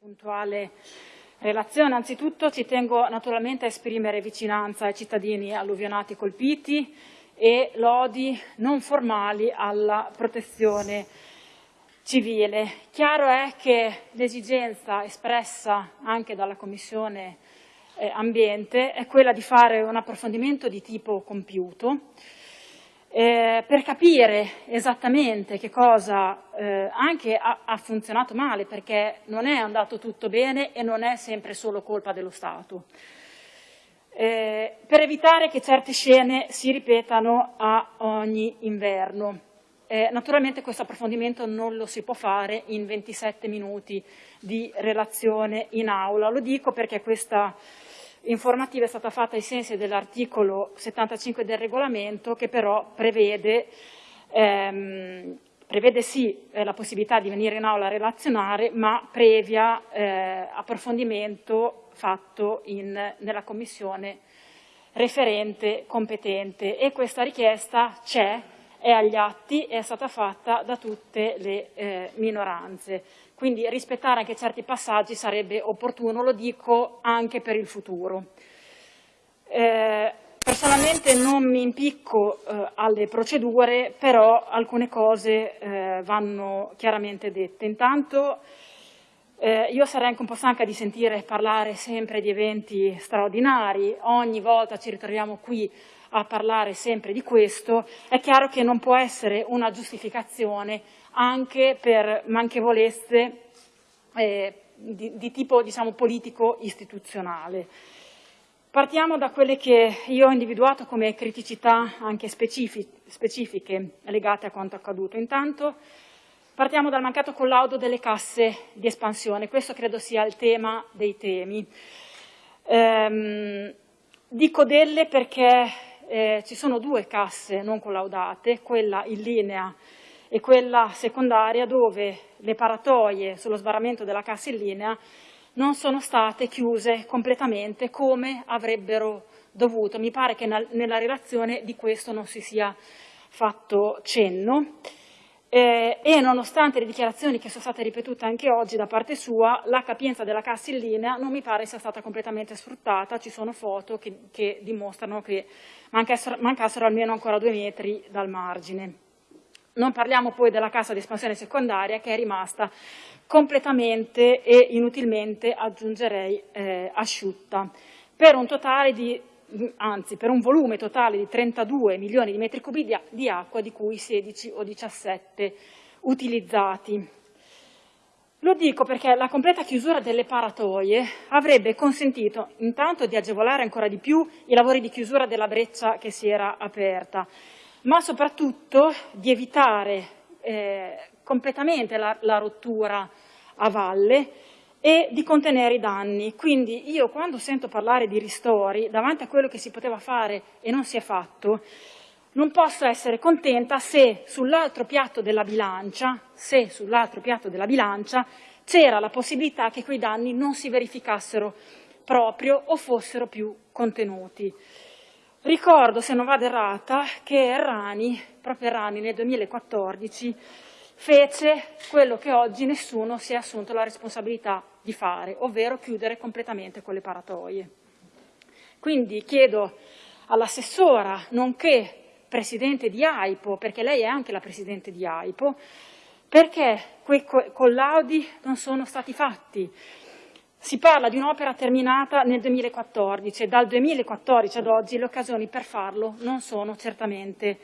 puntuale relazione. Anzitutto ci tengo naturalmente a esprimere vicinanza ai cittadini alluvionati colpiti e lodi non formali alla protezione civile. Chiaro è che l'esigenza espressa anche dalla Commissione eh, Ambiente è quella di fare un approfondimento di tipo compiuto eh, per capire esattamente che cosa eh, anche ha, ha, funzionato male, perché non è andato tutto bene e non è sempre solo colpa dello Stato. Eh, per evitare che certe scene si ripetano a ogni inverno. Eh, naturalmente questo approfondimento non lo si può fare in 27 minuti di relazione in aula. Lo dico perché questa informativa è stata fatta ai sensi dell'articolo 75 del regolamento che però prevede, ehm, prevede sì eh, la possibilità di venire in aula a relazionare ma previa eh, approfondimento fatto in, nella commissione referente competente. E questa richiesta c'è, è agli atti e è stata fatta da tutte le eh, minoranze. Quindi rispettare anche certi passaggi sarebbe opportuno, lo dico anche per il futuro. Eh, personalmente non mi impicco eh, alle procedure, però alcune cose eh, vanno chiaramente dette. Intanto eh, io sarei anche un po' stanca di sentire parlare sempre di eventi straordinari, ogni volta ci ritroviamo qui a parlare sempre di questo, è chiaro che non può essere una giustificazione anche per manchevolezze eh, di, di, tipo diciamo, politico-istituzionale. Partiamo da quelle che io ho individuato come criticità anche specifiche legate a quanto accaduto. Intanto partiamo dal mancato collaudo delle casse di espansione, questo credo sia il tema dei temi. Ehm, dico delle perché eh, ci sono due casse non collaudate, quella in linea e quella secondaria dove le paratoie sullo sbarramento della cassa in linea non sono state chiuse completamente come avrebbero dovuto. Mi pare che nella relazione di questo non si sia fatto cenno. Eh, e nonostante le dichiarazioni che sono state ripetute anche oggi da parte sua, la capienza della cassa in linea non mi pare sia stata completamente sfruttata, ci sono foto che, che dimostrano che mancassero, mancassero almeno ancora due metri dal margine. Non parliamo poi della cassa di espansione secondaria che è rimasta completamente e inutilmente, aggiungerei, eh, asciutta, per un totale di anzi per un volume totale di 32 milioni di metri cubi di, acqua, di cui 16 o 17 utilizzati. Lo dico perché la completa chiusura delle paratoie avrebbe consentito intanto di agevolare ancora di più i lavori di chiusura della breccia che si era aperta, ma soprattutto di evitare eh, completamente la, la rottura a valle e di contenere i danni. Quindi io quando sento parlare di ristori, davanti a quello che si poteva fare e non si è fatto, non posso essere contenta se sull'altro piatto della bilancia, se sull'altro piatto della bilancia c'era la possibilità che quei danni non si verificassero proprio o fossero più contenuti. Ricordo, se non vado errata, che Errani, proprio Errani nel 2014, fece quello che oggi nessuno si è assunto la responsabilità di fare, ovvero chiudere completamente quelle paratoie. Quindi chiedo all'assessora, nonché presidente di AIPO, perché lei è anche la presidente di AIPO, perché quei collaudi non sono stati fatti. Si parla di un'opera terminata nel 2014 e dal 2014 ad oggi le occasioni per farlo non sono certamente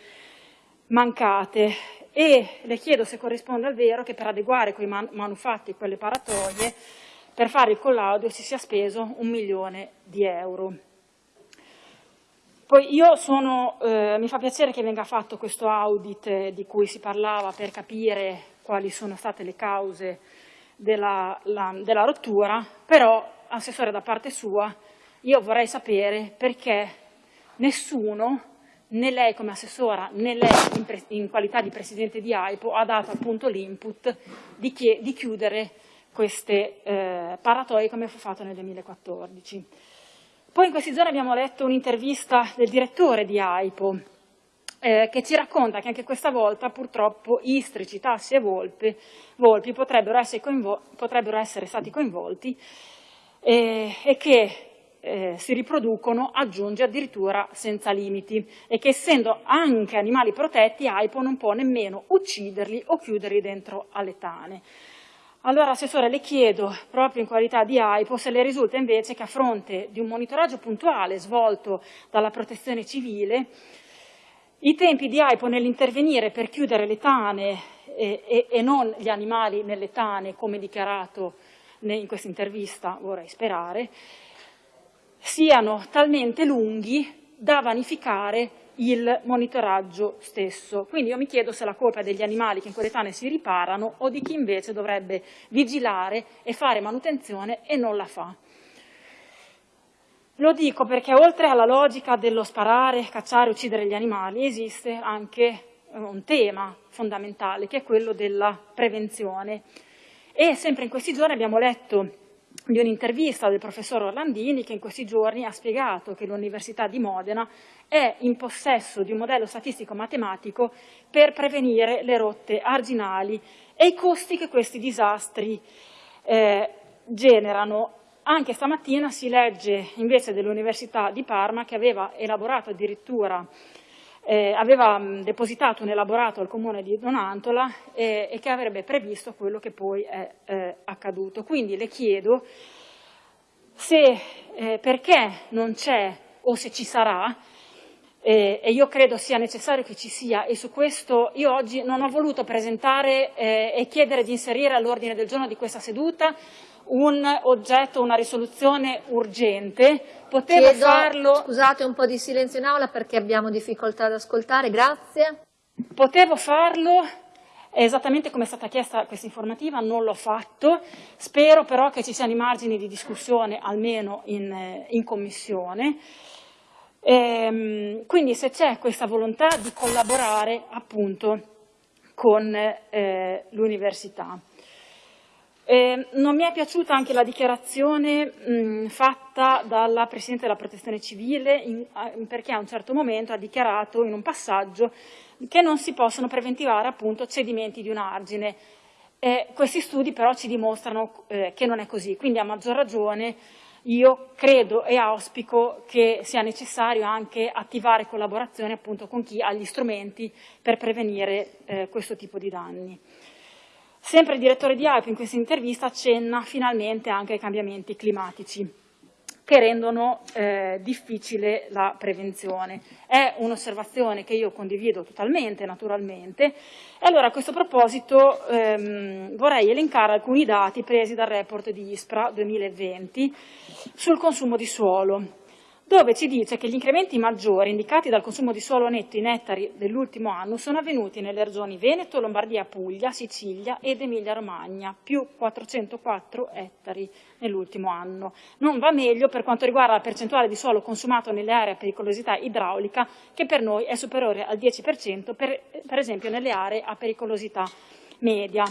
mancate e le chiedo se corrisponde al vero che per adeguare quei man manufatti, quelle paratoie, per fare il collaudo si sia speso un milione di euro. Poi io sono, eh, mi fa piacere che venga fatto questo audit di cui si parlava per capire quali sono state le cause della, la, della rottura, però, assessore da parte sua, io vorrei sapere perché nessuno né lei come assessora né lei in, in qualità di presidente di AIPO ha dato appunto l'input di, di, chiudere queste eh, paratoie come fu fatto nel 2014. Poi in questi giorni abbiamo letto un'intervista del direttore di AIPO eh, che ci racconta che anche questa volta purtroppo istrici, tassi e volpi, volpi potrebbero, essere potrebbero, essere stati coinvolti eh, e che eh, si riproducono, aggiunge addirittura senza limiti e che essendo anche animali protetti AIPO non può nemmeno ucciderli o chiuderli dentro alle tane. Allora, Assessore, le chiedo, proprio in qualità di AIPO, se le risulta invece che a fronte di un monitoraggio puntuale svolto dalla protezione civile, i tempi di AIPO nell'intervenire per chiudere le tane e, e, e, non gli animali nelle tane, come dichiarato in questa intervista, vorrei sperare, siano talmente lunghi da vanificare il monitoraggio stesso. Quindi io mi chiedo se la colpa è degli animali che in quelle tane si riparano o di chi invece dovrebbe vigilare e fare manutenzione e non la fa. Lo dico perché oltre alla logica dello sparare, cacciare, uccidere gli animali, esiste anche eh, un tema fondamentale che è quello della prevenzione. E sempre in questi giorni abbiamo letto di un'intervista del professor Orlandini che in questi giorni ha spiegato che l'Università di Modena è in possesso di un modello statistico-matematico per prevenire le rotte arginali e i costi che questi disastri eh, generano. Anche stamattina si legge invece dell'Università di Parma che aveva elaborato addirittura eh, aveva depositato un elaborato al comune di Donantola eh, e che avrebbe previsto quello che poi è eh, accaduto. Quindi le chiedo se, eh, perché non c'è o se ci sarà eh, e io credo sia necessario che ci sia e su questo io oggi non ho voluto presentare eh, e chiedere di inserire all'ordine del giorno di questa seduta un oggetto, una risoluzione urgente, potevo Chiedo, farlo... Scusate un po' di silenzio in aula perché abbiamo difficoltà ad ascoltare, grazie. Potevo farlo esattamente come è stata chiesta questa informativa, non l'ho fatto, spero però che ci siano i margini di discussione almeno in, in Commissione. Ehm, quindi se c'è questa volontà di collaborare appunto con eh, l'università. Eh, non mi è piaciuta anche la dichiarazione mh, fatta dalla Presidente della Protezione Civile in, perché a un certo momento ha dichiarato in un passaggio che non si possono preventivare appunto cedimenti di un argine. Eh, questi studi però ci dimostrano eh, che non è così, quindi a maggior ragione io credo e auspico che sia necessario anche attivare collaborazione appunto con chi ha gli strumenti per prevenire eh, questo tipo di danni. Sempre il direttore di AIP in questa intervista accenna finalmente anche ai cambiamenti climatici che rendono eh, difficile la prevenzione. È un'osservazione che io condivido totalmente, naturalmente, e allora a questo proposito ehm, vorrei elencare alcuni dati presi dal report di ISPRA 2020 sul consumo di suolo dove ci dice che gli incrementi maggiori indicati dal consumo di suolo netto in ettari dell'ultimo anno sono avvenuti nelle regioni Veneto, Lombardia, Puglia, Sicilia ed Emilia-Romagna, più 404 ettari nell'ultimo anno. Non va meglio per quanto riguarda la percentuale di suolo consumato nelle aree a pericolosità idraulica, che per noi è superiore al 10%, per, per esempio nelle aree a pericolosità media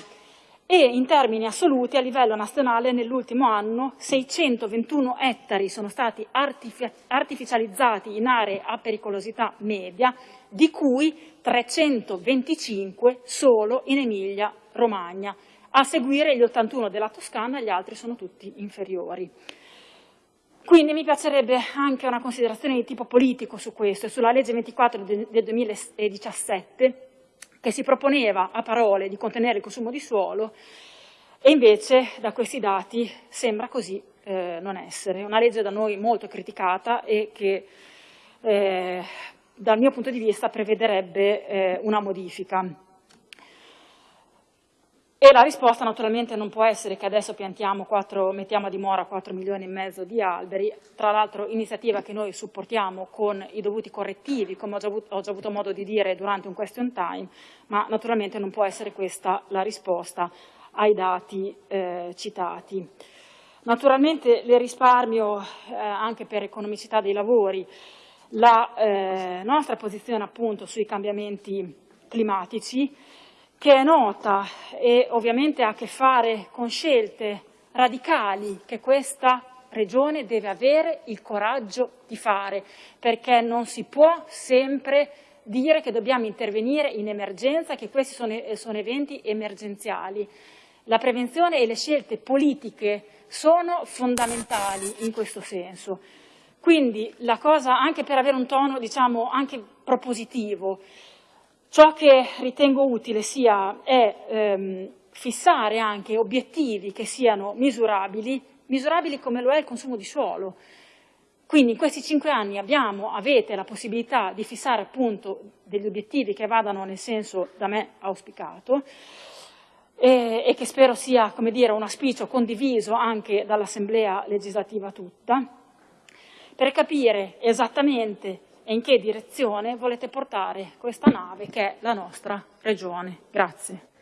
e in termini assoluti a livello nazionale nell'ultimo anno 621 ettari sono stati artificializzati in aree a pericolosità media, di cui 325 solo in Emilia-Romagna. A seguire gli 81 della Toscana, gli altri sono tutti inferiori. Quindi mi piacerebbe anche una considerazione di tipo politico su questo, sulla legge 24 del 2017, che si proponeva a parole di contenere il consumo di suolo e invece da questi dati sembra così eh, non essere. Una legge da noi molto criticata e che eh, dal mio punto di vista prevederebbe eh, una modifica. E la risposta naturalmente non può essere che adesso 4, mettiamo a dimora 4 milioni e mezzo di alberi, tra l'altro iniziativa che noi supportiamo con i dovuti correttivi, come ho già, avuto, ho già avuto modo di dire durante un question time, ma naturalmente non può essere questa la risposta ai dati eh, citati. Naturalmente le risparmio eh, anche per economicità dei lavori la eh, nostra posizione appunto sui cambiamenti climatici, che è nota e ovviamente ha a che fare con scelte radicali che questa regione deve avere il coraggio di fare, perché non si può sempre dire che dobbiamo intervenire in emergenza, che questi sono, sono eventi emergenziali. La prevenzione e le scelte politiche sono fondamentali in questo senso. Quindi la cosa, anche per avere un tono diciamo, anche propositivo, ciò che ritengo utile sia è ehm, fissare anche obiettivi che siano misurabili, misurabili come lo è il consumo di suolo. Quindi in questi cinque anni abbiamo, avete la possibilità di fissare appunto degli obiettivi che vadano nel senso da me auspicato e, e che spero sia come dire, un auspicio condiviso anche dall'Assemblea legislativa tutta per capire esattamente e in che direzione volete portare questa nave che è la nostra regione. Grazie.